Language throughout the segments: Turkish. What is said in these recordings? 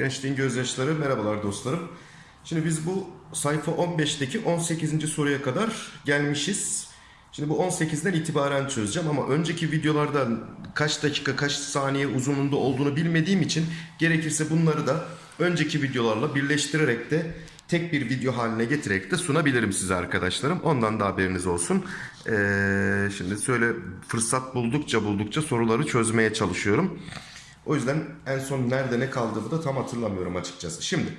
Gençliğin gözyaşları merhabalar dostlarım. Şimdi biz bu sayfa 15'teki 18. soruya kadar gelmişiz. Şimdi bu 18'den itibaren çözeceğim ama önceki videolarda kaç dakika kaç saniye uzunluğunda olduğunu bilmediğim için gerekirse bunları da önceki videolarla birleştirerek de tek bir video haline getirerek de sunabilirim size arkadaşlarım. Ondan da haberiniz olsun. Ee, şimdi söyle fırsat buldukça buldukça soruları çözmeye çalışıyorum. O yüzden en son nerede ne kaldığımı da tam hatırlamıyorum açıkçası. Şimdi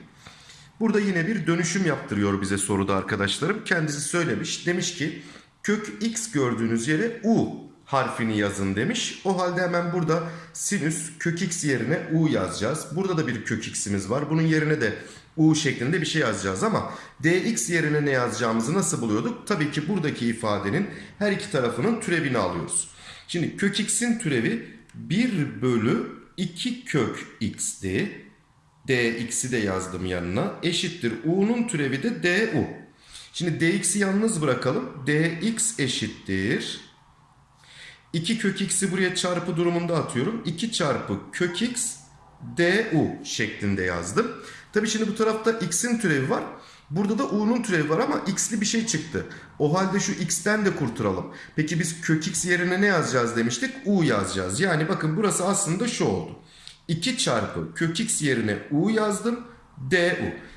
burada yine bir dönüşüm yaptırıyor bize soruda arkadaşlarım. Kendisi söylemiş. Demiş ki kök x gördüğünüz yere u harfini yazın demiş. O halde hemen burada sinüs kök x yerine u yazacağız. Burada da bir kök x'imiz var. Bunun yerine de u şeklinde bir şey yazacağız ama dx yerine ne yazacağımızı nasıl buluyorduk? Tabii ki buradaki ifadenin her iki tarafının türevini alıyoruz. Şimdi kök x'in türevi 1 bölü 2 kök x'ti. dx'i de yazdım yanına. Eşittir. u'nun türevi de du. Şimdi dx'i yalnız bırakalım. dx eşittir. 2 kök x'i buraya çarpı durumunda atıyorum. 2 çarpı kök x du şeklinde yazdım. Tabi şimdi bu tarafta x'in türevi var. Burada da u'nun türevi var ama x'li bir şey çıktı. O halde şu x'ten de kurtulalım. Peki biz kök x yerine ne yazacağız demiştik? u yazacağız. Yani bakın burası aslında şu oldu. 2 çarpı kök x yerine u yazdım. du.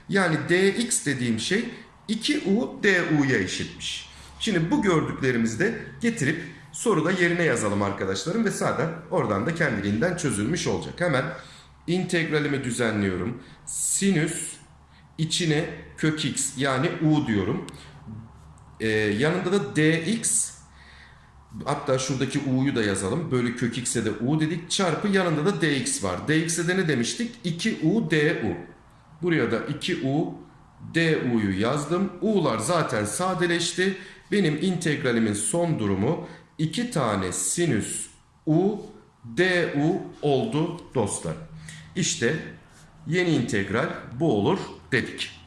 Yani dx dediğim şey 2u du'ya eşitmiş. Şimdi bu gördüklerimizi de getirip soruda yerine yazalım arkadaşlarım ve zaten oradan da kendiliğinden çözülmüş olacak. Hemen integralimi düzenliyorum. Sinüs içine kök x yani u diyorum. Ee, yanında da dx hatta şuradaki u'yu da yazalım. Bölü kök x'e de u dedik. Çarpı yanında da dx var. dx'e de ne demiştik? 2u du. Buraya da 2u du'yu yazdım. u'lar zaten sadeleşti. Benim integralimin son durumu 2 tane sinüs u du oldu dostlar. İşte yeni integral bu olur dedik.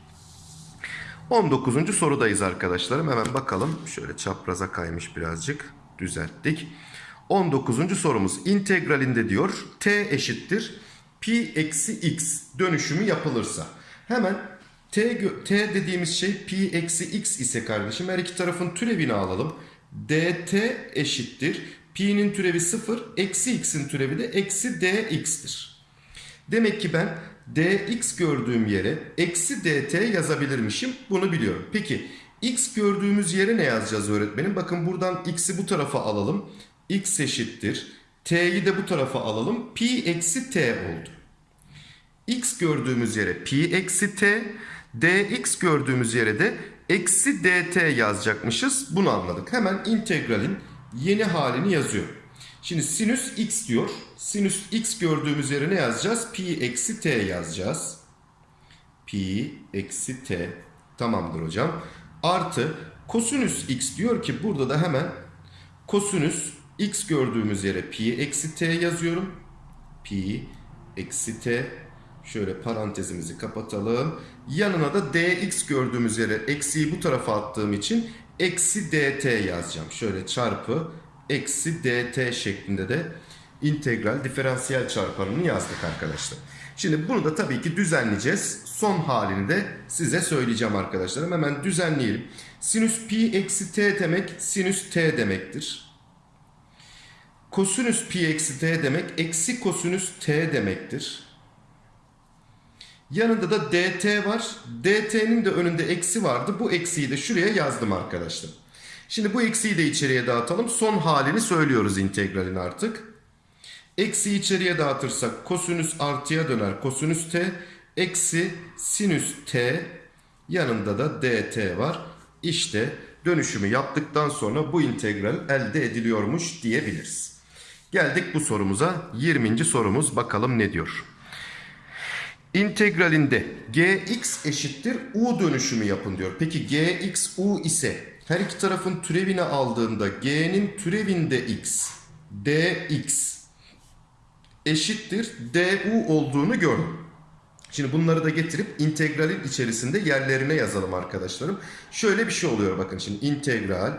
19. sorudayız arkadaşlarım. Hemen bakalım. Şöyle çapraza kaymış birazcık. Düzelttik. 19. sorumuz integralinde diyor t eşittir pi eksi x dönüşümü yapılırsa. Hemen t, t dediğimiz şey pi eksi x ise kardeşim her iki tarafın türevini alalım. dt eşittir. Pi'nin türevi 0, eksi x'in türevi de eksi dx'tir. Demek ki ben dx gördüğüm yere eksi dt yazabilirmişim. Bunu biliyorum. Peki x gördüğümüz yere ne yazacağız öğretmenim? Bakın buradan x'i bu tarafa alalım. x eşittir. t'yi de bu tarafa alalım. Pi eksi t oldu. x gördüğümüz yere pi eksi t. dx gördüğümüz yere de eksi dt yazacakmışız. Bunu anladık. Hemen integralin yeni halini yazıyorum. Şimdi sinüs x diyor. Sinüs x gördüğümüz yere ne yazacağız? Pi eksi t yazacağız. Pi eksi t. Tamamdır hocam. Artı kosinüs x diyor ki burada da hemen kosinüs x gördüğümüz yere pi eksi t yazıyorum. Pi eksi t. Şöyle parantezimizi kapatalım. Yanına da dx gördüğümüz yere eksiyi bu tarafa attığım için eksi dt yazacağım. Şöyle çarpı eksi dt şeklinde de integral diferansiyel çarpanını yazdık arkadaşlar. Şimdi bunu da tabii ki düzenleyeceğiz. Son halini de size söyleyeceğim arkadaşlarım. Hemen düzenleyelim. Sinüs pi eksi t demek sinüs t demektir. Kosinüs pi eksi t demek eksi kosinüs t demektir. Yanında da dt var. dt'nin de önünde eksi vardı. Bu eksiyi de şuraya yazdım arkadaşlar. Şimdi bu eksiyi de içeriye dağıtalım. Son halini söylüyoruz integralin artık. Eksi içeriye dağıtırsak kosinüs artıya döner. Kosinüs t eksi sinüs t yanında da dt var. İşte dönüşümü yaptıktan sonra bu integral elde ediliyormuş diyebiliriz. Geldik bu sorumuza. 20. sorumuz bakalım ne diyor. İntegralinde gx eşittir u dönüşümü yapın diyor. Peki gx u ise her iki tarafın türevini aldığında g'nin türevinde x dx eşittir du olduğunu gördüm. Şimdi bunları da getirip integralin içerisinde yerlerine yazalım arkadaşlarım. Şöyle bir şey oluyor bakın şimdi integral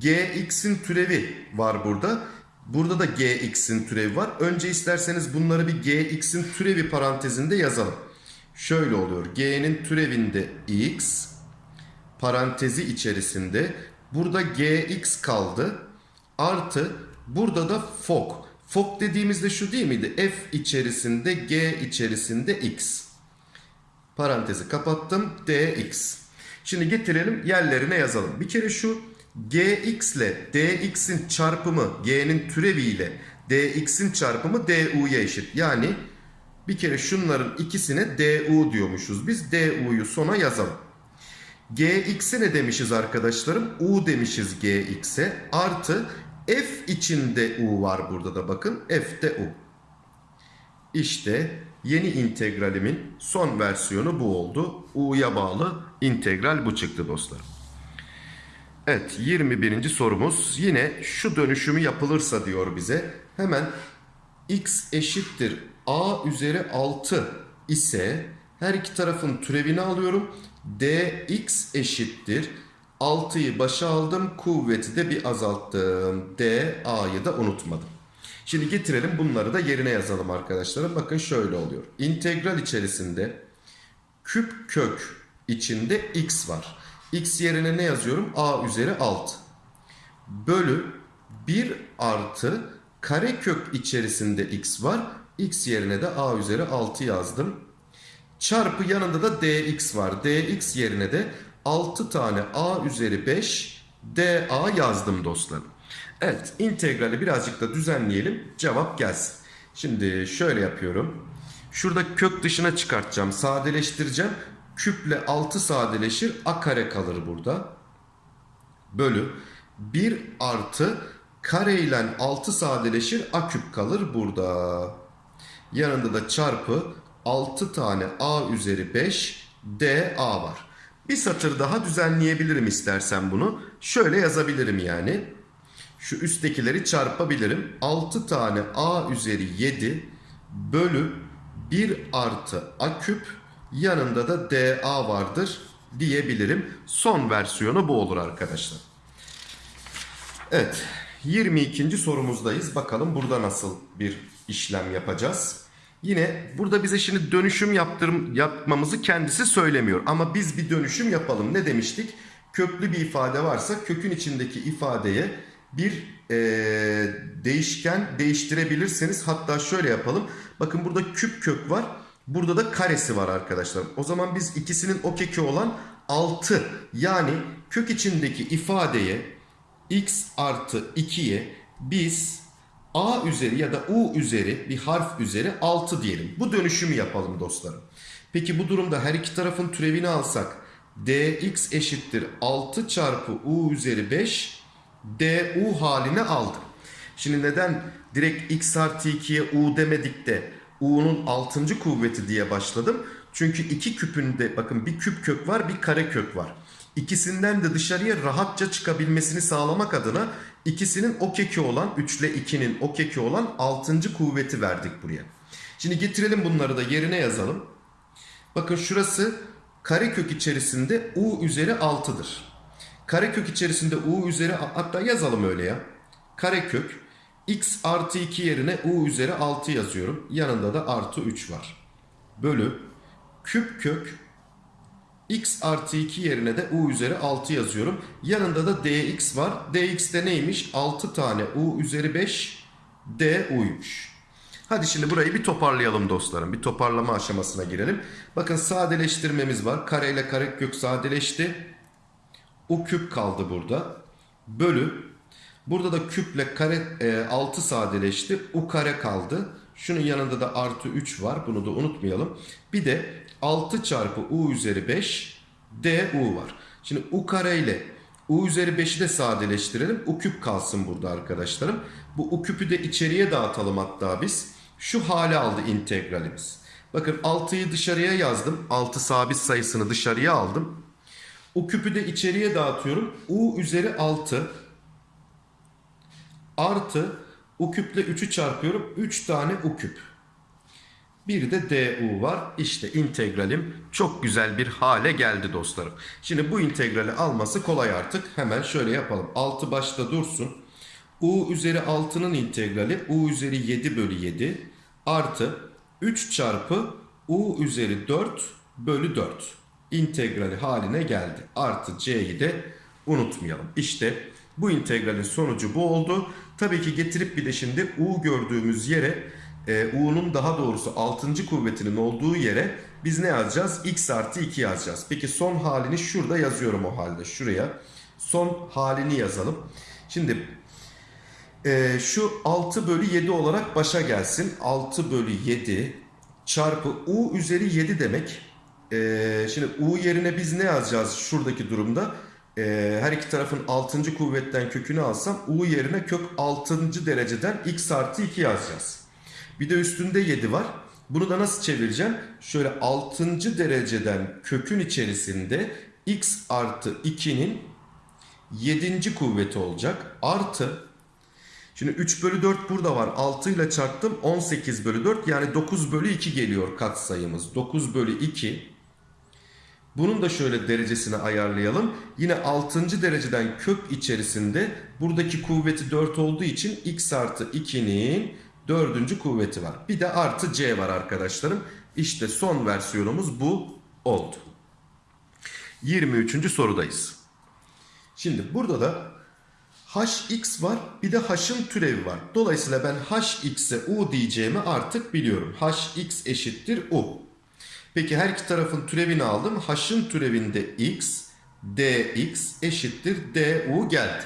gx'in türevi var burada. Burada da gx'in türevi var. Önce isterseniz bunları bir gx'in türevi parantezinde yazalım. Şöyle oluyor. g'nin türevinde x parantezi içerisinde burada gx kaldı. Artı burada da fok. Fok dediğimizde şu değil miydi? f içerisinde g içerisinde x. Parantezi kapattım. dx. Şimdi getirelim yerlerine yazalım. Bir kere şu gx ile dx'in çarpımı g'nin türevi ile dx'in çarpımı du'ya eşit. Yani bir kere şunların ikisine du diyormuşuz. Biz du'yu sona yazalım. gx'e ne demişiz arkadaşlarım? u demişiz gx'e. Artı f içinde u var burada da bakın. f de u. İşte yeni integralimin son versiyonu bu oldu. U'ya bağlı integral bu çıktı dostlarım. Evet 21. sorumuz yine şu dönüşümü yapılırsa diyor bize. Hemen x eşittir a üzeri 6 ise her iki tarafın türevini alıyorum. dx eşittir 6'yı başa aldım kuvveti de bir azalttım. d a'yı da unutmadım. Şimdi getirelim bunları da yerine yazalım arkadaşlarım. Bakın şöyle oluyor. İntegral içerisinde küp kök içinde x var. X yerine ne yazıyorum? a üzeri 6. Bölü 1 artı kare kök içerisinde x var. x yerine de a üzeri 6 yazdım. Çarpı yanında da dx var. dx yerine de 6 tane a üzeri 5 da yazdım dostlarım. Evet integrali birazcık da düzenleyelim cevap gelsin. Şimdi şöyle yapıyorum. Şurada kök dışına çıkartacağım sadeleştireceğim. Küple 6 sadeleşir a kare kalır burada. Bölü 1 artı kare ile 6 sadeleşir a küp kalır burada. Yanında da çarpı 6 tane a üzeri 5 da var. Bir satır daha düzenleyebilirim istersen bunu. Şöyle yazabilirim yani. Şu üsttekileri çarpabilirim. 6 tane a üzeri 7 bölü 1 artı a küp yanında da da vardır diyebilirim. Son versiyonu bu olur arkadaşlar. Evet 22. sorumuzdayız. Bakalım burada nasıl bir işlem yapacağız. Yine burada bize şimdi dönüşüm yaptırım, yapmamızı kendisi söylemiyor. Ama biz bir dönüşüm yapalım. Ne demiştik? Köklü bir ifade varsa kökün içindeki ifadeye bir e, değişken değiştirebilirsiniz. Hatta şöyle yapalım. Bakın burada küp kök var. Burada da karesi var arkadaşlar. O zaman biz ikisinin o keki olan 6 yani kök içindeki ifadeye x artı 2'ye biz a üzeri ya da u üzeri bir harf üzeri 6 diyelim. Bu dönüşümü yapalım dostlarım. Peki bu durumda her iki tarafın türevini alsak dx eşittir 6 çarpı u üzeri 5 du haline aldım. Şimdi neden direkt x artı 2'ye u demedik de u'nun 6. kuvveti diye başladım? Çünkü iki küpünde bakın bir küp kök var bir kare kök var. İkisinden de dışarıya rahatça çıkabilmesini sağlamak adına ikisinin o keki olan 3 ile 2'nin o keki olan 6. kuvveti verdik buraya. Şimdi getirelim bunları da yerine yazalım. Bakın şurası karekök içerisinde u üzeri 6'dır. Karekök içerisinde u üzeri hatta yazalım öyle ya. Karekök x artı 2 yerine u üzeri 6 yazıyorum. Yanında da artı 3 var. Bölü küp kök x artı 2 yerine de u üzeri 6 yazıyorum. Yanında da dx var. dx de neymiş? 6 tane u üzeri 5 du'ymuş. Hadi şimdi burayı bir toparlayalım dostlarım. Bir toparlama aşamasına girelim. Bakın sadeleştirmemiz var. Kare ile kare kök sadeleşti. U küp kaldı burada. Bölü. Burada da küple kare e, 6 sadeleşti. U kare kaldı. Şunun yanında da artı 3 var. Bunu da unutmayalım. Bir de 6 çarpı u üzeri 5 du var. Şimdi u kare ile u üzeri 5'i de sadeleştirelim. U küp kalsın burada arkadaşlarım. Bu u küpü de içeriye dağıtalım hatta biz. Şu hale aldı integralimiz. Bakın 6'yı dışarıya yazdım. 6 sabit sayısını dışarıya aldım. U küpü de içeriye dağıtıyorum. u üzeri 6 artı u küple 3'ü çarpıyorum. 3 tane u küp. Bir de du var. İşte integralim çok güzel bir hale geldi dostlarım. Şimdi bu integrali alması kolay artık. Hemen şöyle yapalım. 6 başta dursun. u üzeri 6'nın integrali u üzeri 7 bölü 7 artı 3 çarpı u üzeri 4 bölü 4 integrali haline geldi. Artı c'yi de unutmayalım. İşte bu integralin sonucu bu oldu. Tabii ki getirip bir de şimdi u gördüğümüz yere e, u'nun daha doğrusu 6. kuvvetinin olduğu yere biz ne yazacağız? x artı 2 yazacağız. Peki son halini şurada yazıyorum o halde. Şuraya son halini yazalım. Şimdi e, şu 6 bölü 7 olarak başa gelsin. 6 bölü 7 çarpı u üzeri 7 demek. E, şimdi u yerine biz ne yazacağız şuradaki durumda? E, her iki tarafın 6. kuvvetten kökünü alsam u yerine kök 6. dereceden x artı 2 yazacağız. Bir de üstünde 7 var. Bunu da nasıl çevireceğim? Şöyle 6. dereceden kökün içerisinde x artı 2'nin 7. kuvveti olacak. Artı Şimdi 3 bölü 4 burada var. 6 ile çarptım 18 bölü 4 yani 9 bölü 2 geliyor katsayımız. 9 bölü 2. Bunun da şöyle derecesini ayarlayalım. Yine 6. dereceden kök içerisinde buradaki kuvveti 4 olduğu için x artı 2'nin 4. kuvveti var. Bir de artı c var arkadaşlarım. İşte son versiyonumuz bu oldu. 23. sorudayız. Şimdi burada da hx var bir de h'ın türevi var. Dolayısıyla ben hx'e u diyeceğimi artık biliyorum. hx eşittir u. Peki her iki tarafın türevini aldım. h'ın türevinde x, dx eşittir du geldi.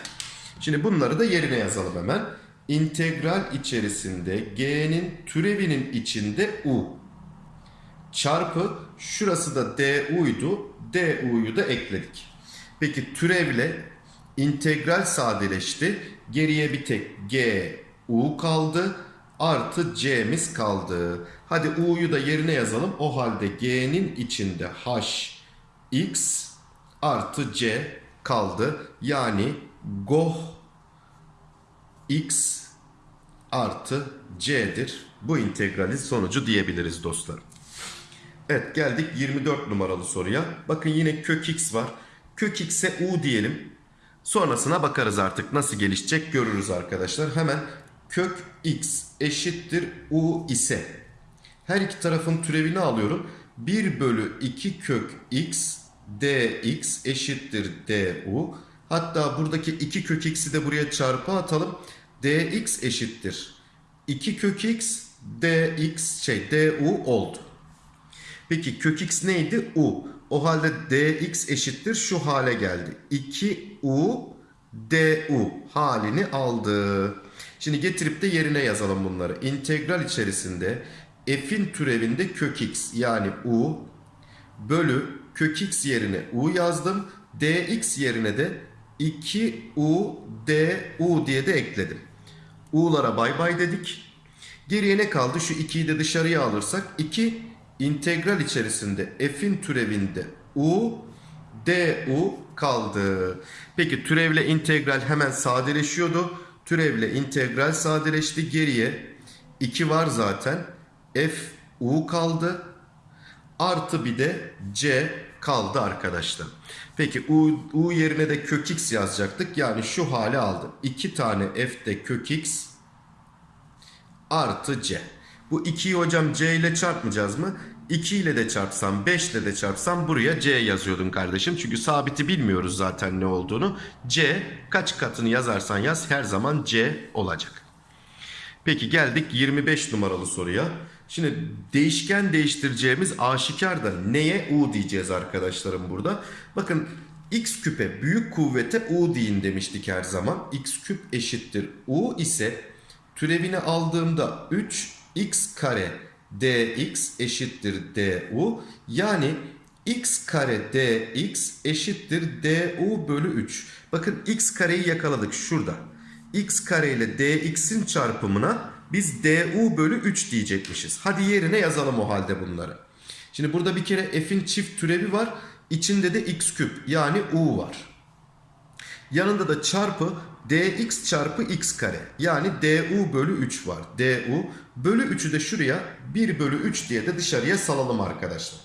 Şimdi bunları da yerine yazalım hemen. İntegral içerisinde g'nin türevinin içinde u çarpı şurası da du'ydu. du'yu da ekledik. Peki türevle integral sadeleşti. Geriye bir tek g u kaldı. Artı c'miz kaldı. Hadi u'yu da yerine yazalım. O halde g'nin içinde h x artı c kaldı. Yani goh x artı c'dir. Bu integralin sonucu diyebiliriz dostlarım. Evet geldik 24 numaralı soruya. Bakın yine kök x var. Kök x'e u diyelim. Sonrasına bakarız artık nasıl gelişecek görürüz arkadaşlar. Hemen kök x eşittir u ise her iki tarafın türevini alıyorum. 1 bölü 2 kök x dx eşittir du. Hatta buradaki 2 kök x'i de buraya çarpı atalım. dx eşittir 2 kök x dx şey du oldu. Peki kök x neydi? u. O halde dx eşittir şu hale geldi. 2u du halini aldı. Şimdi getirip de yerine yazalım bunları. İntegral içerisinde f'in türevinde kök x yani u bölü kök x yerine u yazdım. dx yerine de 2u du diye de ekledim. u'lara bay bay dedik. Geriye ne kaldı? Şu 2'yi de dışarıya alırsak 2 integral içerisinde f'in türevinde u du kaldı. Peki türevle integral hemen sadeleşiyordu. Türevle integral sadeleşti. Geriye 2 var zaten. f u kaldı. Artı bir de c kaldı arkadaşlar. Peki u, u yerine de kök x yazacaktık. Yani şu hale aldı. 2 tane f de kök x artı c. Bu 2'yi hocam c ile çarpmayacağız mı? 2 ile de çarpsam 5 ile de çarpsam buraya c yazıyordun kardeşim. Çünkü sabiti bilmiyoruz zaten ne olduğunu. c kaç katını yazarsan yaz her zaman c olacak. Peki geldik 25 numaralı soruya. Şimdi değişken değiştireceğimiz aşikar da neye u diyeceğiz arkadaşlarım burada. Bakın x küpe büyük kuvvete u deyin demiştik her zaman. x küp eşittir u ise türevini aldığımda 3x kare dx eşittir du. Yani x kare dx eşittir du bölü 3. Bakın x kareyi yakaladık şurada. x kare ile dx'in çarpımına biz du bölü 3 diyecekmişiz. Hadi yerine yazalım o halde bunları. Şimdi burada bir kere f'in çift türevi var. İçinde de x küp yani u var. Yanında da çarpı dx çarpı x kare yani du bölü 3 var. du bölü 3'ü de şuraya 1 bölü 3 diye de dışarıya salalım arkadaşlar.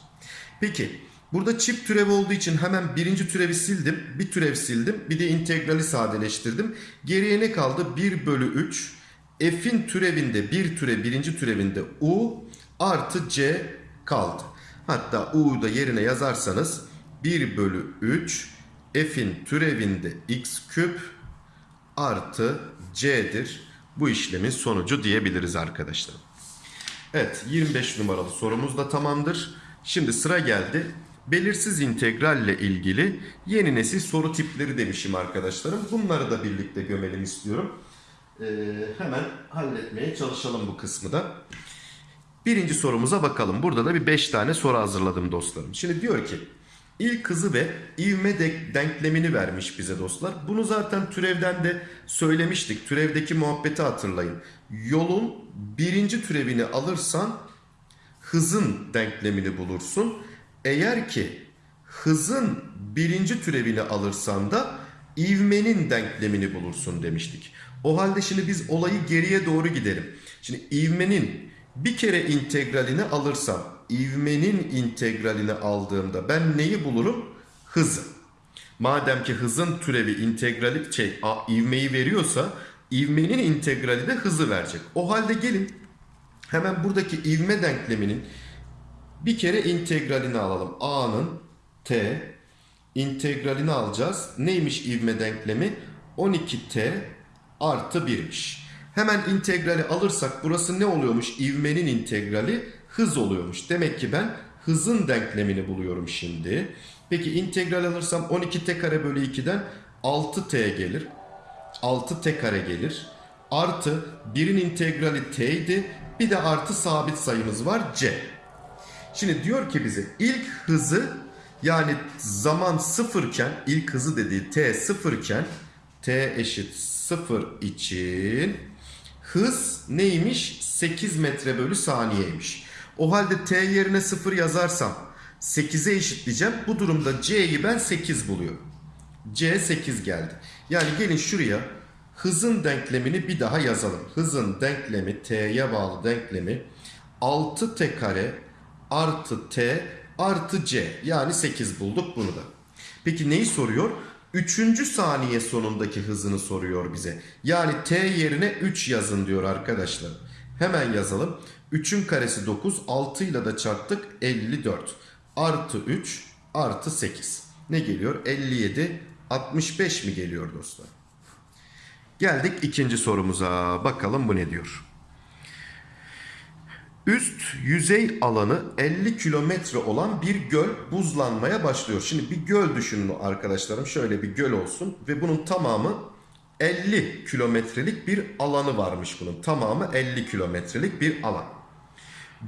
Peki Burada çift türev olduğu için hemen birinci türevi sildim. Bir türev sildim. Bir de integrali sadeleştirdim. Geriye ne kaldı? 1 bölü 3. F'in türevinde bir türe birinci türevinde U artı C kaldı. Hatta U'yu da yerine yazarsanız 1 bölü 3 F'in türevinde x küp artı C'dir. Bu işlemin sonucu diyebiliriz arkadaşlar. Evet 25 numaralı sorumuz da tamamdır. Şimdi sıra geldi. Belirsiz integralle ilgili yeni nesil soru tipleri demişim arkadaşlarım. Bunları da birlikte gömelim istiyorum. Ee, hemen halletmeye çalışalım bu kısmı da. Birinci sorumuza bakalım. Burada da bir 5 tane soru hazırladım dostlarım. Şimdi diyor ki ilk hızı ve ivme de- denklemini vermiş bize dostlar. Bunu zaten türevden de söylemiştik. Türevdeki muhabbeti hatırlayın. Yolun birinci türevini alırsan hızın denklemini bulursun. Eğer ki hızın birinci türevini alırsan da ivmenin denklemini bulursun demiştik. O halde şimdi biz olayı geriye doğru gidelim. Şimdi ivmenin bir kere integralini alırsam, ivmenin integralini aldığımda ben neyi bulurum? Hızı. Madem ki hızın türevi integrali şey, a, ivmeyi veriyorsa ivmenin integrali de hızı verecek. O halde gelin hemen buradaki ivme denkleminin bir kere integralini alalım. A'nın t integralini alacağız. Neymiş ivme denklemi? 12t artı 1'miş. Hemen integrali alırsak burası ne oluyormuş? İvmenin integrali hız oluyormuş. Demek ki ben hızın denklemini buluyorum şimdi. Peki integral alırsam 12t kare bölü 2'den 6t gelir. 6t kare gelir. Artı 1'in integrali t idi. Bir de artı sabit sayımız var c. Şimdi diyor ki bize ilk hızı yani zaman sıfırken ilk hızı dediği t sıfırken t eşit sıfır için hız neymiş? 8 metre bölü saniyeymiş. O halde t yerine 0 yazarsam 8'e eşitleyeceğim. Bu durumda c'yi ben 8 buluyorum. C 8 geldi. Yani gelin şuraya hızın denklemini bir daha yazalım. Hızın denklemi t'ye bağlı denklemi 6t kare artı t artı c yani 8 bulduk bunu da. Peki neyi soruyor? Üçüncü saniye sonundaki hızını soruyor bize. Yani t yerine 3 yazın diyor arkadaşlar. Hemen yazalım. 3'ün karesi 9. 6 ile de çarptık 54. Artı 3 artı 8. Ne geliyor? 57 65 mi geliyor dostlar? Geldik ikinci sorumuza. Bakalım bu ne diyor? Üst yüzey alanı 50 kilometre olan bir göl buzlanmaya başlıyor. Şimdi bir göl düşünün arkadaşlarım. Şöyle bir göl olsun ve bunun tamamı 50 kilometrelik bir alanı varmış bunun. Tamamı 50 kilometrelik bir alan.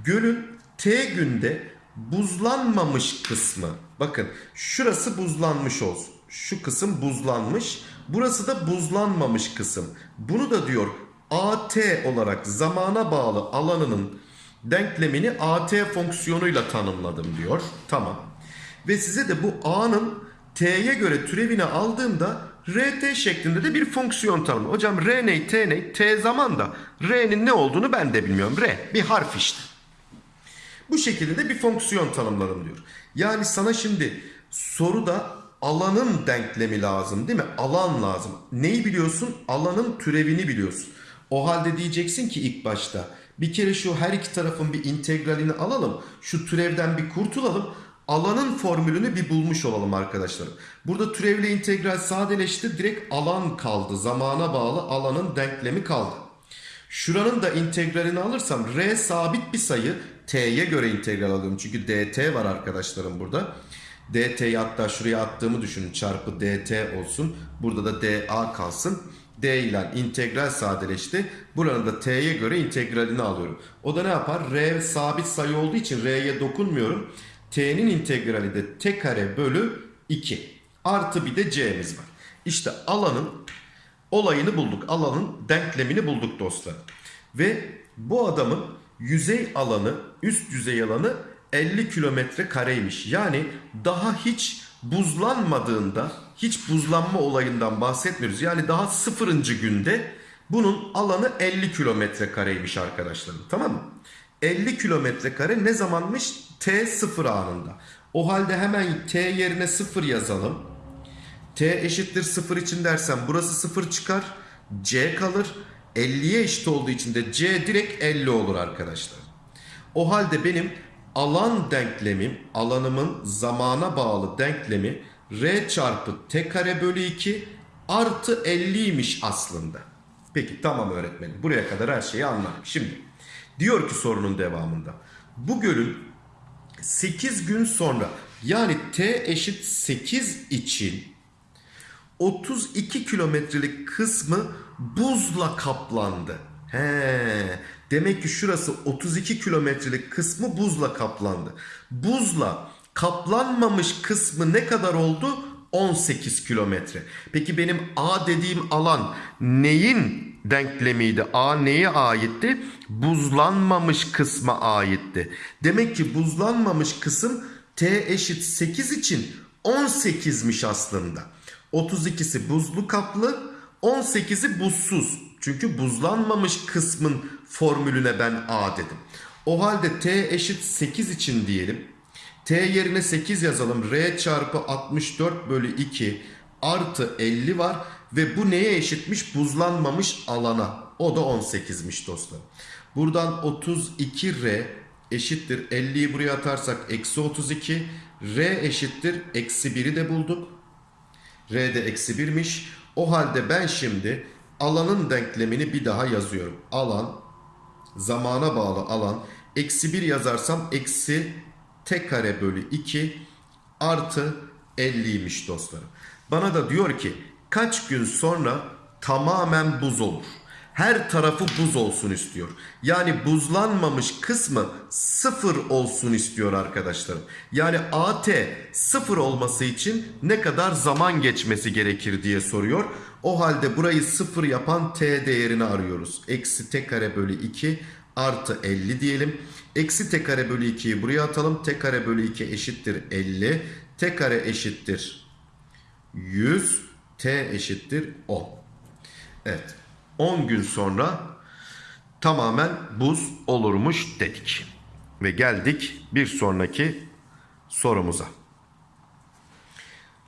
Gölün T günde buzlanmamış kısmı. Bakın şurası buzlanmış olsun. Şu kısım buzlanmış. Burası da buzlanmamış kısım. Bunu da diyor AT olarak zamana bağlı alanının denklemini AT fonksiyonuyla tanımladım diyor. Tamam. Ve size de bu A'nın T'ye göre türevini aldığımda RT şeklinde de bir fonksiyon tanımlı. Hocam R ne, T ne? T zaman da R'nin ne olduğunu ben de bilmiyorum. R bir harf işte. Bu şekilde de bir fonksiyon tanımladım diyor. Yani sana şimdi soruda alanın denklemi lazım değil mi? Alan lazım. Neyi biliyorsun? Alanın türevini biliyorsun. O halde diyeceksin ki ilk başta bir kere şu her iki tarafın bir integralini alalım. Şu türevden bir kurtulalım. Alanın formülünü bir bulmuş olalım arkadaşlarım. Burada türevle integral sadeleşti. Direkt alan kaldı. Zamana bağlı alanın denklemi kaldı. Şuranın da integralini alırsam r sabit bir sayı t'ye göre integral alıyorum. Çünkü dt var arkadaşlarım burada. dt'yi hatta şuraya attığımı düşünün. Çarpı dt olsun. Burada da da kalsın. d ile integral sadeleşti. Buranın da t'ye göre integralini alıyorum. O da ne yapar? r sabit sayı olduğu için r'ye dokunmuyorum. t'nin integrali de t kare bölü 2. Artı bir de c'miz var. İşte alanın olayını bulduk. Alanın denklemini bulduk dostlar. Ve bu adamın yüzey alanı, üst yüzey alanı 50 kilometre kareymiş. Yani daha hiç buzlanmadığında, hiç buzlanma olayından bahsetmiyoruz. Yani daha sıfırıncı günde bunun alanı 50 kilometre kareymiş arkadaşlarım. Tamam mı? 50 kilometre kare ne zamanmış? T sıfır anında. O halde hemen t yerine 0 yazalım. T eşittir 0 için dersem burası 0 çıkar. c kalır. 50'ye eşit olduğu için de c direkt 50 olur arkadaşlar. O halde benim alan denklemim, alanımın zamana bağlı denklemi r çarpı t kare bölü 2 artı 50'ymiş aslında. Peki tamam öğretmenim. Buraya kadar her şeyi anladım. Şimdi diyor ki sorunun devamında. Bu gölün 8 gün sonra yani t eşit 8 için 32 kilometrelik kısmı buzla kaplandı. He, demek ki şurası 32 kilometrelik kısmı buzla kaplandı. Buzla kaplanmamış kısmı ne kadar oldu? 18 kilometre. Peki benim A dediğim alan neyin denklemiydi? A neye aitti? Buzlanmamış kısma aitti. Demek ki buzlanmamış kısım T eşit 8 için 18'miş aslında. 32'si buzlu kaplı, 18'i buzsuz. Çünkü buzlanmamış kısmın formülüne ben A dedim. O halde T eşit 8 için diyelim. T yerine 8 yazalım. R çarpı 64 bölü 2 artı 50 var. Ve bu neye eşitmiş? Buzlanmamış alana. O da 18'miş dostlar. Buradan 32R eşittir. 50'yi buraya atarsak eksi 32. R eşittir. Eksi 1'i de bulduk. R de eksi 1'miş. O halde ben şimdi alanın denklemini bir daha yazıyorum. Alan zamana bağlı alan eksi 1 yazarsam eksi t kare bölü 2 artı 50'ymiş dostlarım. Bana da diyor ki kaç gün sonra tamamen buz olur. Her tarafı buz olsun istiyor. Yani buzlanmamış kısmı sıfır olsun istiyor arkadaşlarım. Yani AT sıfır olması için ne kadar zaman geçmesi gerekir diye soruyor. O halde burayı sıfır yapan T değerini arıyoruz. Eksi T kare bölü 2 artı 50 diyelim. Eksi T kare bölü 2'yi buraya atalım. T kare bölü 2 eşittir 50. T kare eşittir 100. T eşittir 10. Evet. 10 gün sonra tamamen buz olurmuş dedik. Ve geldik bir sonraki sorumuza.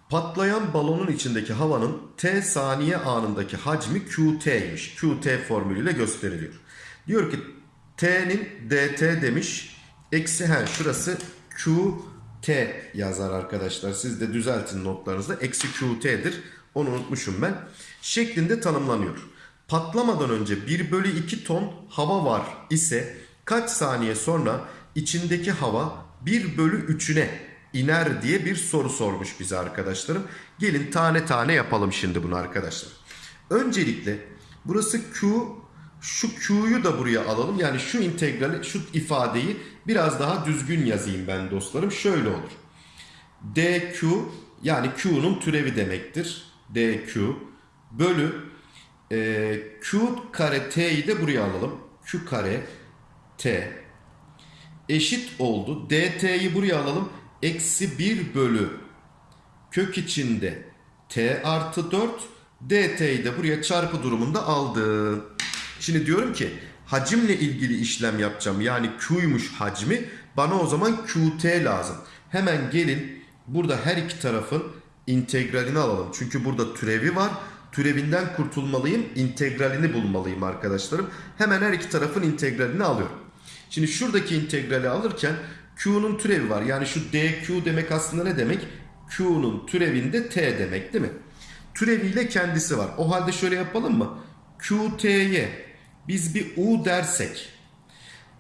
Patlayan balonun içindeki havanın T saniye anındaki hacmi QT'ymiş. QT formülüyle gösteriliyor. Diyor ki T'nin DT demiş. Eksi he şurası QT yazar arkadaşlar. Siz de düzeltin notlarınızda. Eksi QT'dir. Onu unutmuşum ben. Şeklinde tanımlanıyor. Patlamadan önce 1 bölü 2 ton hava var ise kaç saniye sonra içindeki hava 1 bölü 3'üne iner diye bir soru sormuş bize arkadaşlarım. Gelin tane tane yapalım şimdi bunu arkadaşlar. Öncelikle burası Q şu Q'yu da buraya alalım. Yani şu integrali şu ifadeyi biraz daha düzgün yazayım ben dostlarım. Şöyle olur. DQ yani Q'nun türevi demektir. DQ bölü e, Q kare T'yi de buraya alalım. Q kare T eşit oldu. DT'yi buraya alalım. Eksi 1 bölü kök içinde T artı 4 DT'yi de buraya çarpı durumunda aldım. Şimdi diyorum ki hacimle ilgili işlem yapacağım. Yani Q'ymuş hacmi. Bana o zaman QT lazım. Hemen gelin burada her iki tarafın integralini alalım. Çünkü burada türevi var. Türevinden kurtulmalıyım. integralini bulmalıyım arkadaşlarım. Hemen her iki tarafın integralini alıyorum. Şimdi şuradaki integrali alırken Q'nun türevi var. Yani şu DQ demek aslında ne demek? Q'nun türevinde T demek değil mi? Türeviyle kendisi var. O halde şöyle yapalım mı? QT'ye biz bir U dersek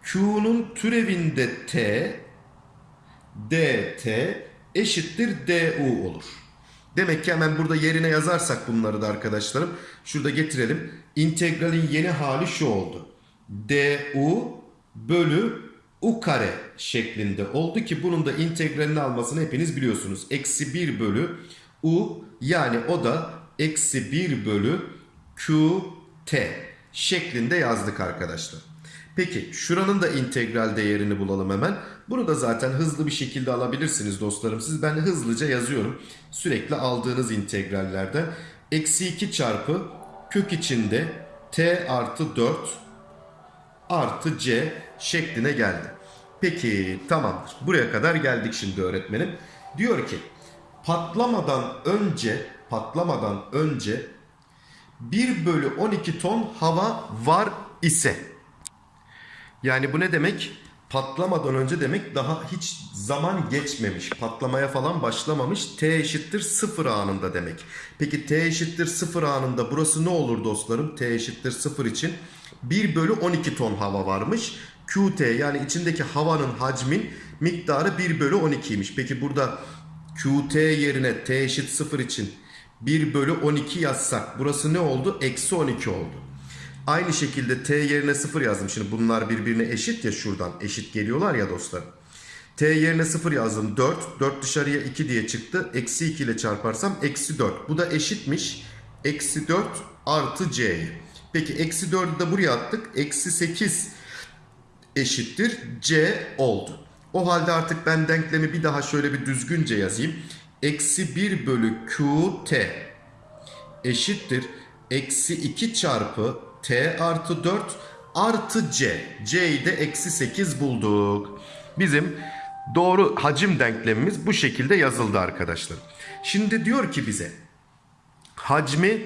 Q'nun türevinde T DT eşittir DU olur. Demek ki hemen burada yerine yazarsak bunları da arkadaşlarım. Şurada getirelim. İntegralin yeni hali şu oldu. DU bölü U kare şeklinde oldu ki bunun da integralini almasını hepiniz biliyorsunuz. Eksi 1 bölü U yani o da eksi 1 bölü QT şeklinde yazdık arkadaşlar. Peki şuranın da integral değerini bulalım hemen. Bunu da zaten hızlı bir şekilde alabilirsiniz dostlarım. Siz ben hızlıca yazıyorum. Sürekli aldığınız integrallerden. Eksi 2 çarpı kök içinde t artı 4 artı c şekline geldi. Peki tamamdır. Buraya kadar geldik şimdi öğretmenim. Diyor ki patlamadan önce patlamadan önce 1 bölü 12 ton hava var ise yani bu ne demek? Patlamadan önce demek daha hiç zaman geçmemiş. Patlamaya falan başlamamış. T eşittir 0 anında demek. Peki T eşittir 0 anında burası ne olur dostlarım? T eşittir 0 için 1 bölü 12 ton hava varmış. QT yani içindeki havanın hacmin miktarı 1 bölü 12'ymiş. Peki burada QT yerine T eşit 0 için 1 bölü 12 yazsak burası ne oldu? Eksi 12 oldu. Aynı şekilde t yerine 0 yazdım. Şimdi bunlar birbirine eşit ya şuradan. Eşit geliyorlar ya dostlar. t yerine 0 yazdım 4. 4 dışarıya 2 diye çıktı. Eksi 2 ile çarparsam eksi 4. Bu da eşitmiş. Eksi 4 artı c'yi. Peki eksi 4'ü de buraya attık. Eksi 8 eşittir c oldu. O halde artık ben denklemi bir daha şöyle bir düzgünce yazayım. Eksi 1 bölü qt eşittir. Eksi 2 çarpı t artı 4 artı c. c'yi de eksi 8 bulduk. Bizim doğru hacim denklemimiz bu şekilde yazıldı arkadaşlar. Şimdi diyor ki bize hacmi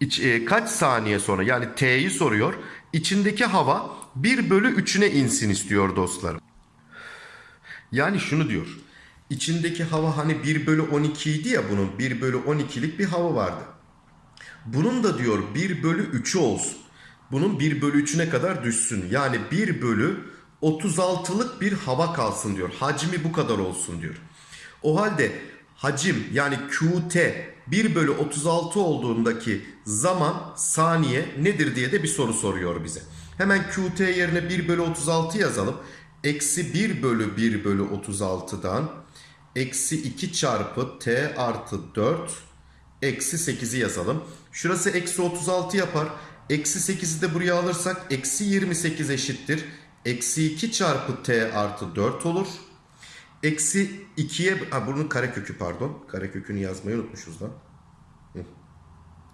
iç- e, kaç saniye sonra yani t'yi soruyor. İçindeki hava 1 bölü 3'üne insin istiyor dostlarım. Yani şunu diyor. İçindeki hava hani 1 bölü 12 idi ya bunun 1 bölü 12'lik bir hava vardı. Bunun da diyor 1 bölü 3'ü olsun. Bunun 1 bölü 3'üne kadar düşsün. Yani 1 bölü 36'lık bir hava kalsın diyor. Hacmi bu kadar olsun diyor. O halde hacim yani QT 1 bölü 36 olduğundaki zaman saniye nedir diye de bir soru soruyor bize. Hemen QT yerine 1 bölü 36 yazalım. Eksi 1 bölü 1 bölü 36'dan eksi 2 çarpı T artı 4 Eksi 8'i yazalım. Şurası eksi 36 yapar. Eksi 8'i de buraya alırsak eksi 28 eşittir. Eksi 2 çarpı t artı 4 olur. Eksi 2'ye... Ha bunun karekökü pardon. Karekökünü yazmayı unutmuşuz lan.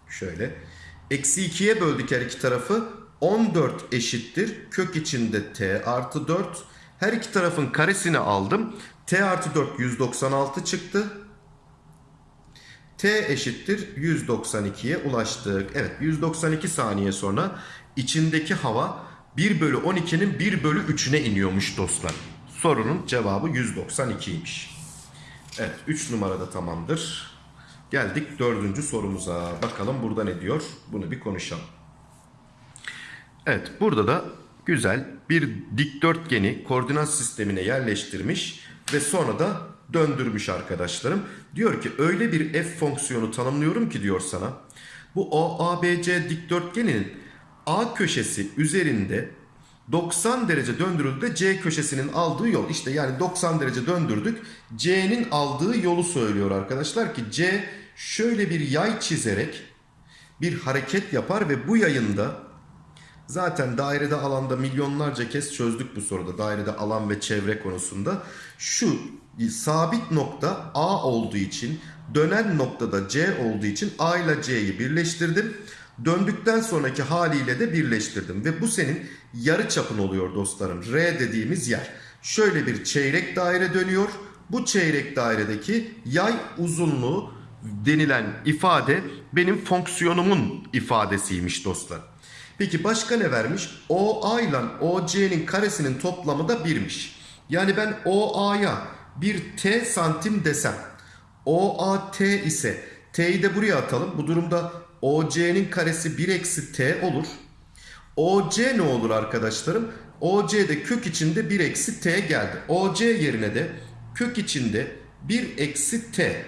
Şöyle. Eksi 2'ye böldük her iki tarafı. 14 eşittir. Kök içinde t artı 4. Her iki tarafın karesini aldım. t artı 4 196 çıktı. T eşittir 192'ye ulaştık. Evet 192 saniye sonra içindeki hava 1 bölü 12'nin 1 bölü 3'üne iniyormuş dostlar. Sorunun cevabı 192'ymiş. Evet 3 numarada tamamdır. Geldik dördüncü sorumuza. Bakalım burada ne diyor? Bunu bir konuşalım. Evet burada da güzel bir dikdörtgeni koordinat sistemine yerleştirmiş ve sonra da döndürmüş arkadaşlarım. Diyor ki öyle bir f fonksiyonu tanımlıyorum ki diyor sana. Bu OABC dikdörtgeninin A köşesi üzerinde 90 derece döndürüldüğünde C köşesinin aldığı yol. İşte yani 90 derece döndürdük. C'nin aldığı yolu söylüyor arkadaşlar ki C şöyle bir yay çizerek bir hareket yapar ve bu yayında Zaten dairede alanda milyonlarca kez çözdük bu soruda. Dairede alan ve çevre konusunda. Şu sabit nokta A olduğu için dönen noktada C olduğu için A ile C'yi birleştirdim. Döndükten sonraki haliyle de birleştirdim. Ve bu senin yarı çapın oluyor dostlarım. R dediğimiz yer. Şöyle bir çeyrek daire dönüyor. Bu çeyrek dairedeki yay uzunluğu denilen ifade benim fonksiyonumun ifadesiymiş dostlar. Peki başka ne vermiş? OA ile OC'nin karesinin toplamı da 1'miş. Yani ben OA'ya bir T santim desem. OAT ise T'yi de buraya atalım. Bu durumda OC'nin karesi 1 eksi T olur. OC ne olur arkadaşlarım? OC'de kök içinde 1 eksi T geldi. OC yerine de kök içinde 1 eksi T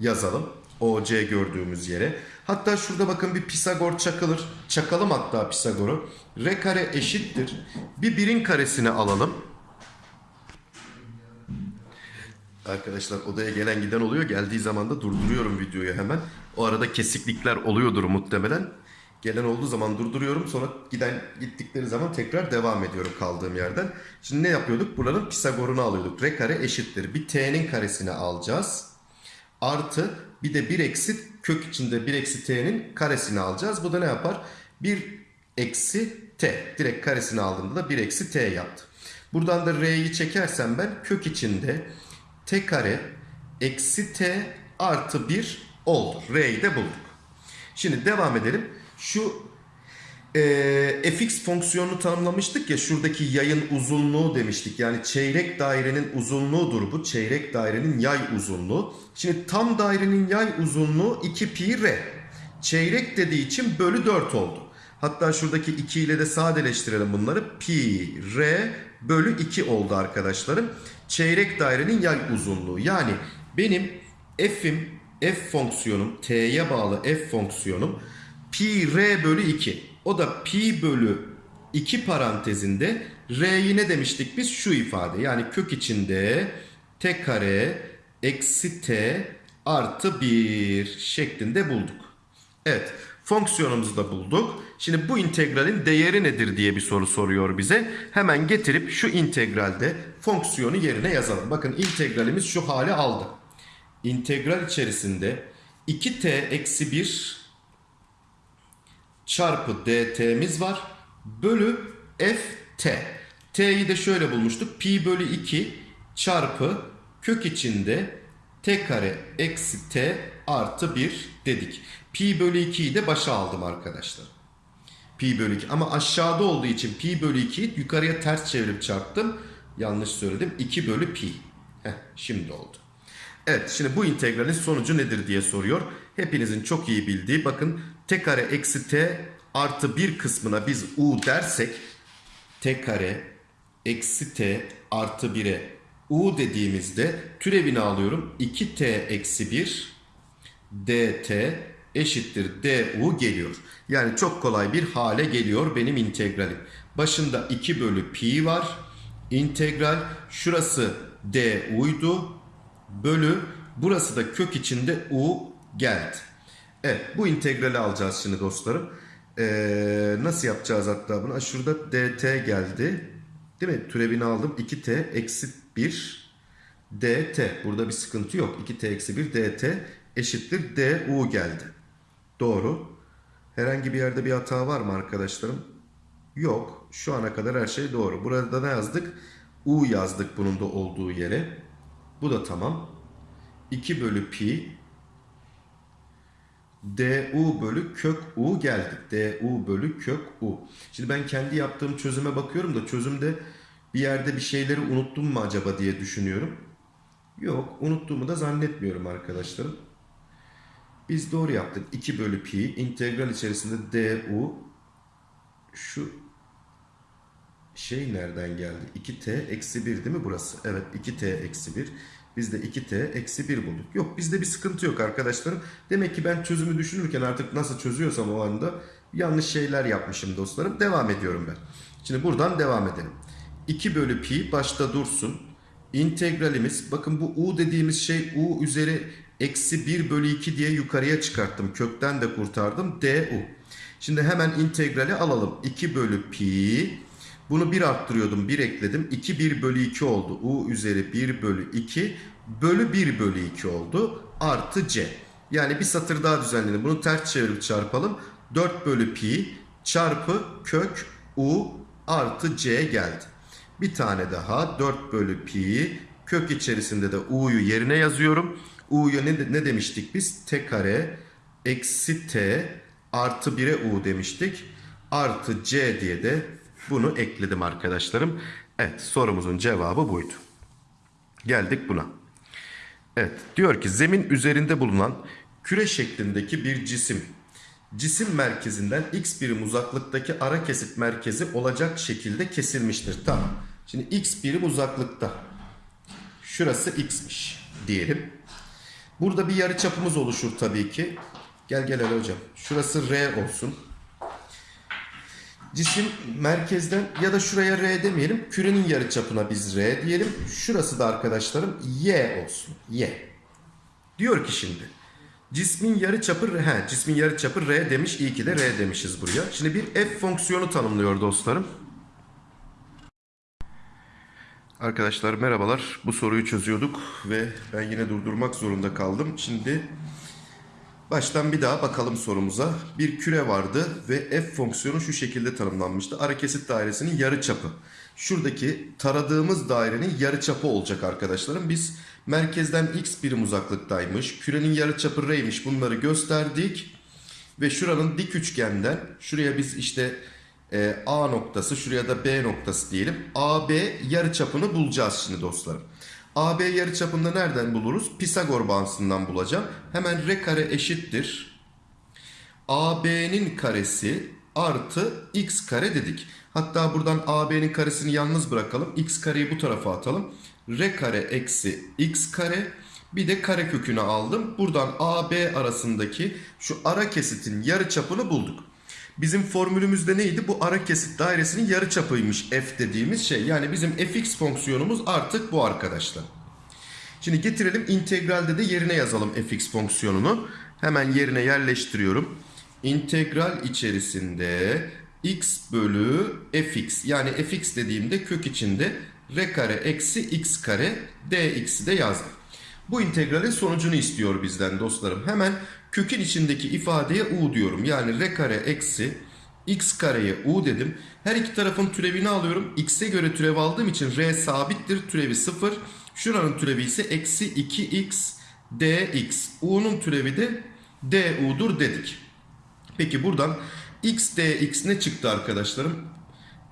yazalım. OC gördüğümüz yere. Hatta şurada bakın bir Pisagor çakılır. Çakalım hatta Pisagor'u. R kare eşittir. Bir birin karesini alalım. Arkadaşlar odaya gelen giden oluyor. Geldiği zaman da durduruyorum videoyu hemen. O arada kesiklikler oluyordur muhtemelen. Gelen olduğu zaman durduruyorum. Sonra giden gittikleri zaman tekrar devam ediyorum kaldığım yerden. Şimdi ne yapıyorduk? Buranın Pisagor'unu alıyorduk. R kare eşittir. Bir t'nin karesini alacağız. Artı bir de 1 eksi kök içinde 1 eksi t'nin karesini alacağız. Bu da ne yapar? 1 eksi t. Direkt karesini aldığımda da 1 eksi t yaptı. Buradan da R'yi çekersem ben kök içinde T kare eksi T artı 1 oldu. R'yi de bulduk. Şimdi devam edelim. Şu e, fx fonksiyonunu tanımlamıştık ya şuradaki yayın uzunluğu demiştik. Yani çeyrek dairenin uzunluğudur bu. Çeyrek dairenin yay uzunluğu. Şimdi tam dairenin yay uzunluğu 2 pi r. Çeyrek dediği için bölü 4 oldu. Hatta şuradaki 2 ile de sadeleştirelim bunları. Pi r bölü 2 oldu arkadaşlarım. Çeyrek dairenin yay uzunluğu. Yani benim f'im f fonksiyonum t'ye bağlı f fonksiyonum pi r bölü 2. O da pi bölü 2 parantezinde r'yi ne demiştik biz? Şu ifade yani kök içinde t kare eksi t artı 1 şeklinde bulduk. Evet fonksiyonumuzu da bulduk. Şimdi bu integralin değeri nedir diye bir soru soruyor bize. Hemen getirip şu integralde fonksiyonu yerine yazalım. Bakın integralimiz şu hale aldı. İntegral içerisinde 2t eksi 1 çarpı dt'miz var. Bölü ft. t'yi de şöyle bulmuştuk. Pi bölü 2 çarpı kök içinde t kare eksi t artı 1 dedik. Pi bölü 2'yi de başa aldım arkadaşlar. Pi bölü 2 ama aşağıda olduğu için pi bölü 2'yi yukarıya ters çevirip çarptım. Yanlış söyledim. 2 bölü pi. Heh, şimdi oldu. Evet şimdi bu integralin sonucu nedir diye soruyor. Hepinizin çok iyi bildiği bakın t kare eksi t artı 1 kısmına biz u dersek t kare eksi t artı 1'e u dediğimizde türevini alıyorum. 2t eksi 1 dt eşittir du geliyor. Yani çok kolay bir hale geliyor benim integralim. Başında 2 bölü pi var. İntegral şurası du'ydu. Bölü burası da kök içinde u geldi. Evet bu integrali alacağız şimdi dostlarım. Ee, nasıl yapacağız hatta bunu? Şurada dt geldi. Değil mi? Türevini aldım. 2t eksi 1 dt. Burada bir sıkıntı yok. 2t eksi 1 dt eşittir du geldi. Doğru. Herhangi bir yerde bir hata var mı arkadaşlarım? Yok. Şu ana kadar her şey doğru. Burada ne yazdık? u yazdık bunun da olduğu yere. Bu da tamam. 2 bölü pi du bölü kök u geldik. du bölü kök u. Şimdi ben kendi yaptığım çözüme bakıyorum da çözümde bir yerde bir şeyleri unuttum mu acaba diye düşünüyorum. Yok unuttuğumu da zannetmiyorum arkadaşlarım. Biz doğru yaptık. 2 bölü pi integral içerisinde du şu şey nereden geldi? 2t eksi 1 değil mi burası? Evet 2t eksi 1. Biz de 2t eksi 1 bulduk. Yok bizde bir sıkıntı yok arkadaşlarım. Demek ki ben çözümü düşünürken artık nasıl çözüyorsam o anda yanlış şeyler yapmışım dostlarım. Devam ediyorum ben. Şimdi buradan devam edelim. 2 bölü pi başta dursun. İntegralimiz bakın bu u dediğimiz şey u üzeri eksi 1 bölü 2 diye yukarıya çıkarttım. Kökten de kurtardım. du. Şimdi hemen integrali alalım. 2 bölü pi bunu 1 arttırıyordum. 1 ekledim. 2 1 bölü 2 oldu. U üzeri 1 bölü 2 bölü 1 bölü 2 oldu. Artı c. Yani bir satır daha düzenledim. Bunu ters çevirip çarpalım. 4 bölü pi çarpı kök u artı c geldi. Bir tane daha 4 bölü pi kök içerisinde de u'yu yerine yazıyorum. u'yu ne, ne demiştik biz? t kare eksi t artı 1'e u demiştik. Artı c diye de bunu ekledim arkadaşlarım. Evet sorumuzun cevabı buydu. Geldik buna. Evet diyor ki zemin üzerinde bulunan küre şeklindeki bir cisim cisim merkezinden x birim uzaklıktaki ara kesit merkezi olacak şekilde kesilmiştir. Tamam. Şimdi x birim uzaklıkta. Şurası x'miş diyelim. Burada bir yarı çapımız oluşur tabii ki. Gel gel hocam. Şurası r olsun. Cisim merkezden ya da şuraya R demeyelim. Kürenin yarıçapına biz R diyelim. Şurası da arkadaşlarım Y olsun. Y. Diyor ki şimdi. Cismin yarıçapı he, cismin yarıçapı R demiş. İyi ki de R demişiz buraya. Şimdi bir F fonksiyonu tanımlıyor dostlarım. Arkadaşlar merhabalar. Bu soruyu çözüyorduk ve ben yine durdurmak zorunda kaldım. Şimdi Baştan bir daha bakalım sorumuza. Bir küre vardı ve f fonksiyonu şu şekilde tanımlanmıştı. Ara kesit dairesinin yarıçapı. Şuradaki taradığımız dairenin yarıçapı olacak arkadaşlarım. Biz merkezden x birim uzaklıktaymış. Kürenin yarıçapı r'ymiş. Bunları gösterdik. Ve şuranın dik üçgenden şuraya biz işte e, A noktası şuraya da B noktası diyelim. AB yarıçapını bulacağız şimdi dostlarım. AB yarıçapını da nereden buluruz? Pisagor bağıntısından bulacağım. Hemen R kare eşittir. AB'nin karesi artı x kare dedik. Hatta buradan AB'nin karesini yalnız bırakalım. X kareyi bu tarafa atalım. R kare eksi x kare. Bir de kare kökünü aldım. Buradan AB arasındaki şu ara kesitin yarıçapını bulduk. Bizim formülümüzde neydi? Bu ara kesit dairesinin yarıçapıymış f dediğimiz şey. Yani bizim fx fonksiyonumuz artık bu arkadaşlar. Şimdi getirelim integralde de yerine yazalım fx fonksiyonunu. Hemen yerine yerleştiriyorum. İntegral içerisinde x bölü fx yani fx dediğimde kök içinde r kare eksi x kare dx'i de yazdım. Bu integralin sonucunu istiyor bizden dostlarım. Hemen kökün içindeki ifadeye u diyorum. Yani r kare eksi x kareye u dedim. Her iki tarafın türevini alıyorum. x'e göre türev aldığım için r sabittir. Türevi 0. Şuranın türevi ise eksi 2x dx. u'nun türevi de du'dur dedik. Peki buradan x dx ne çıktı arkadaşlarım?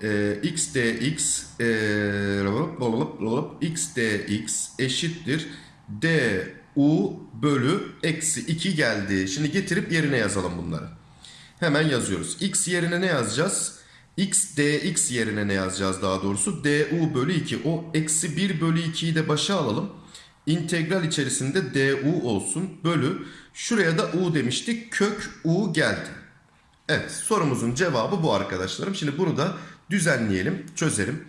Ee, x dx ee, x dx eşittir du bölü eksi 2 geldi. Şimdi getirip yerine yazalım bunları. Hemen yazıyoruz. x yerine ne yazacağız? x dx yerine ne yazacağız daha doğrusu? du bölü 2. O eksi 1 bölü 2'yi de başa alalım. İntegral içerisinde du olsun. Bölü. Şuraya da u demiştik. Kök u geldi. Evet sorumuzun cevabı bu arkadaşlarım. Şimdi bunu da düzenleyelim, çözelim.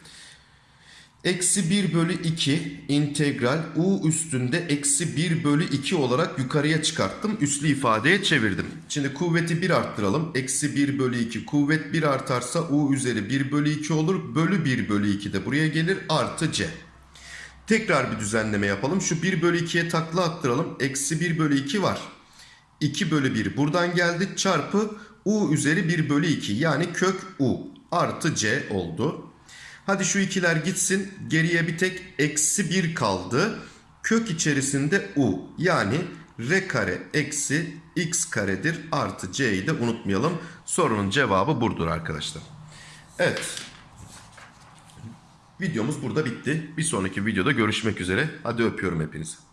Eksi 1 bölü 2 integral u üstünde eksi 1 bölü 2 olarak yukarıya çıkarttım. Üslü ifadeye çevirdim. Şimdi kuvveti 1 arttıralım. Eksi 1 bölü 2 kuvvet 1 artarsa u üzeri 1 bölü 2 olur. Bölü 1 bölü 2 de buraya gelir artı c. Tekrar bir düzenleme yapalım. Şu 1 bölü 2'ye takla attıralım. Eksi 1 bölü 2 var. 2 bölü 1 buradan geldi. Çarpı u üzeri 1 bölü 2 yani kök u artı c oldu. Hadi şu ikiler gitsin. Geriye bir tek eksi 1 kaldı. Kök içerisinde u yani r kare eksi x karedir artı c'yi de unutmayalım. Sorunun cevabı burdur arkadaşlar. Evet. Videomuz burada bitti. Bir sonraki videoda görüşmek üzere. Hadi öpüyorum hepinizi.